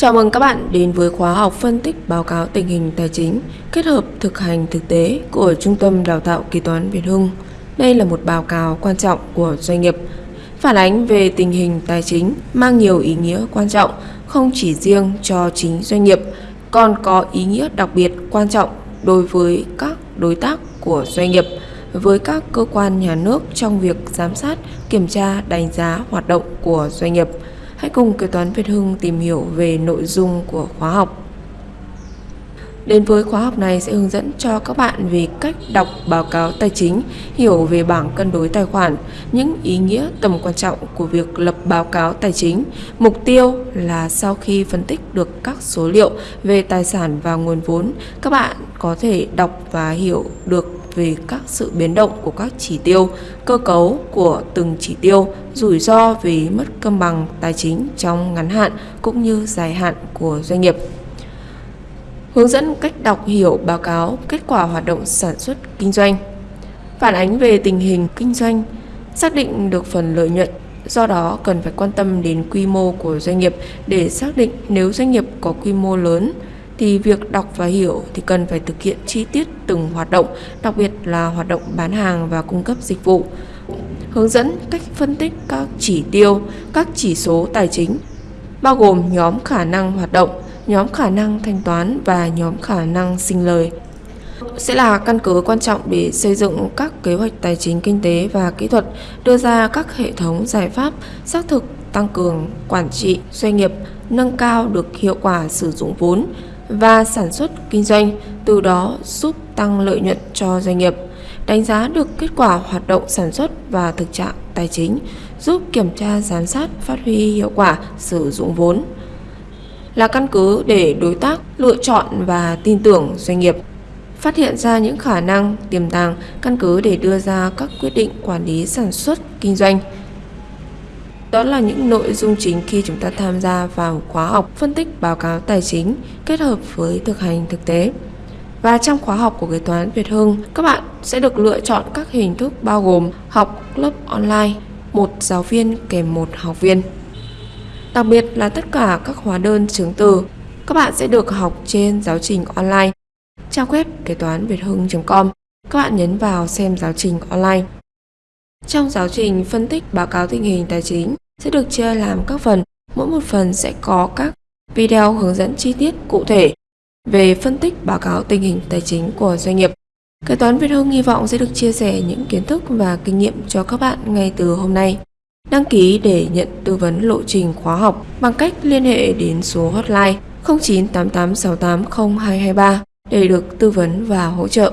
Chào mừng các bạn đến với khóa học phân tích báo cáo tình hình tài chính kết hợp thực hành thực tế của Trung tâm Đào tạo Kế toán Việt Hưng. Đây là một báo cáo quan trọng của doanh nghiệp, phản ánh về tình hình tài chính mang nhiều ý nghĩa quan trọng không chỉ riêng cho chính doanh nghiệp, còn có ý nghĩa đặc biệt quan trọng đối với các đối tác của doanh nghiệp, với các cơ quan nhà nước trong việc giám sát, kiểm tra, đánh giá hoạt động của doanh nghiệp – Hãy cùng kế toán Việt Hưng tìm hiểu về nội dung của khóa học. Đến với khóa học này sẽ hướng dẫn cho các bạn về cách đọc báo cáo tài chính, hiểu về bảng cân đối tài khoản, những ý nghĩa tầm quan trọng của việc lập báo cáo tài chính. Mục tiêu là sau khi phân tích được các số liệu về tài sản và nguồn vốn, các bạn có thể đọc và hiểu được về các sự biến động của các chỉ tiêu, cơ cấu của từng chỉ tiêu, rủi ro về mất cân bằng tài chính trong ngắn hạn cũng như dài hạn của doanh nghiệp. Hướng dẫn cách đọc hiểu báo cáo kết quả hoạt động sản xuất kinh doanh. Phản ánh về tình hình kinh doanh, xác định được phần lợi nhuận Do đó cần phải quan tâm đến quy mô của doanh nghiệp để xác định nếu doanh nghiệp có quy mô lớn thì việc đọc và hiểu thì cần phải thực hiện chi tiết từng hoạt động, đặc biệt là hoạt động bán hàng và cung cấp dịch vụ. Hướng dẫn cách phân tích các chỉ tiêu, các chỉ số tài chính, bao gồm nhóm khả năng hoạt động, nhóm khả năng thanh toán và nhóm khả năng sinh lời sẽ là căn cứ quan trọng để xây dựng các kế hoạch tài chính kinh tế và kỹ thuật, đưa ra các hệ thống giải pháp xác thực tăng cường quản trị doanh nghiệp, nâng cao được hiệu quả sử dụng vốn, và sản xuất kinh doanh, từ đó giúp tăng lợi nhuận cho doanh nghiệp, đánh giá được kết quả hoạt động sản xuất và thực trạng tài chính, giúp kiểm tra giám sát phát huy hiệu quả sử dụng vốn là căn cứ để đối tác lựa chọn và tin tưởng doanh nghiệp phát hiện ra những khả năng tiềm tàng căn cứ để đưa ra các quyết định quản lý sản xuất kinh doanh đó là những nội dung chính khi chúng ta tham gia vào khóa học phân tích báo cáo tài chính kết hợp với thực hành thực tế. Và trong khóa học của kế toán Việt Hưng, các bạn sẽ được lựa chọn các hình thức bao gồm học lớp online, một giáo viên kèm một học viên. Đặc biệt là tất cả các hóa đơn chứng từ, các bạn sẽ được học trên giáo trình online. Trang web kế toán Việt Hưng.com Các bạn nhấn vào xem giáo trình online. Trong giáo trình phân tích báo cáo tình hình tài chính sẽ được chia làm các phần, mỗi một phần sẽ có các video hướng dẫn chi tiết cụ thể về phân tích báo cáo tình hình tài chính của doanh nghiệp. Kế toán Việt Hưng hy vọng sẽ được chia sẻ những kiến thức và kinh nghiệm cho các bạn ngay từ hôm nay. Đăng ký để nhận tư vấn lộ trình khóa học bằng cách liên hệ đến số hotline 0988680223 để được tư vấn và hỗ trợ.